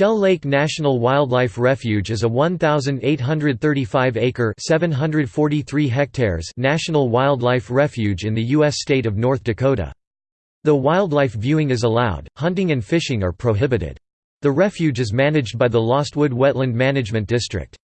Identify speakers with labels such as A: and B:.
A: Shell Lake National Wildlife Refuge is a 1,835-acre (743 hectares) national wildlife refuge in the U.S. state of North Dakota. Though wildlife viewing is allowed, hunting and fishing are prohibited. The refuge is managed by the Lostwood Wetland Management District.